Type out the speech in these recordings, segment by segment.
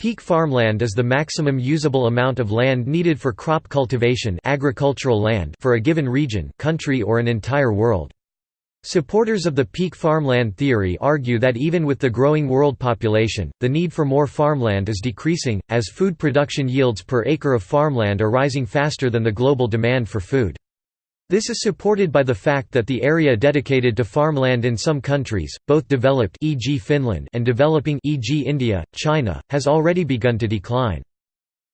Peak farmland is the maximum usable amount of land needed for crop cultivation agricultural land for a given region, country or an entire world. Supporters of the peak farmland theory argue that even with the growing world population, the need for more farmland is decreasing, as food production yields per acre of farmland are rising faster than the global demand for food. This is supported by the fact that the area dedicated to farmland in some countries, both developed e.g. Finland and developing e.g. India, China, has already begun to decline.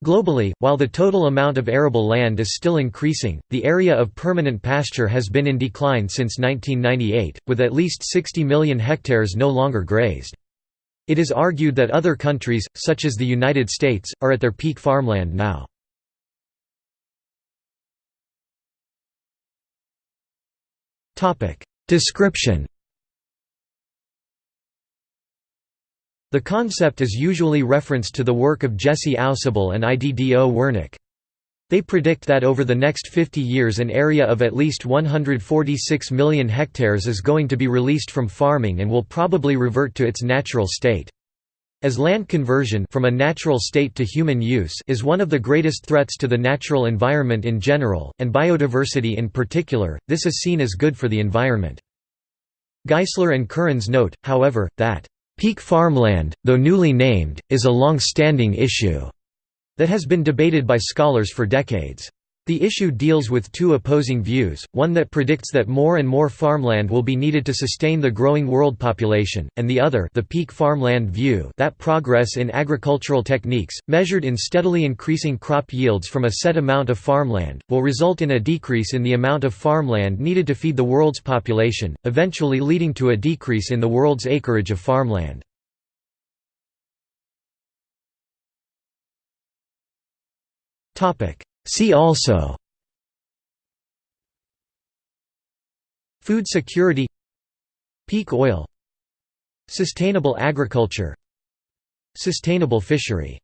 Globally, while the total amount of arable land is still increasing, the area of permanent pasture has been in decline since 1998, with at least 60 million hectares no longer grazed. It is argued that other countries, such as the United States, are at their peak farmland now. Description The concept is usually referenced to the work of Jesse Ausubel and Iddo Wernick. They predict that over the next 50 years an area of at least 146 million hectares is going to be released from farming and will probably revert to its natural state. As land conversion from a natural state to human use is one of the greatest threats to the natural environment in general, and biodiversity in particular, this is seen as good for the environment. Geisler and Currens note, however, that, "...peak farmland, though newly named, is a long-standing issue," that has been debated by scholars for decades. The issue deals with two opposing views, one that predicts that more and more farmland will be needed to sustain the growing world population, and the other the peak farmland view that progress in agricultural techniques, measured in steadily increasing crop yields from a set amount of farmland, will result in a decrease in the amount of farmland needed to feed the world's population, eventually leading to a decrease in the world's acreage of farmland. Topic See also Food security Peak oil Sustainable agriculture Sustainable fishery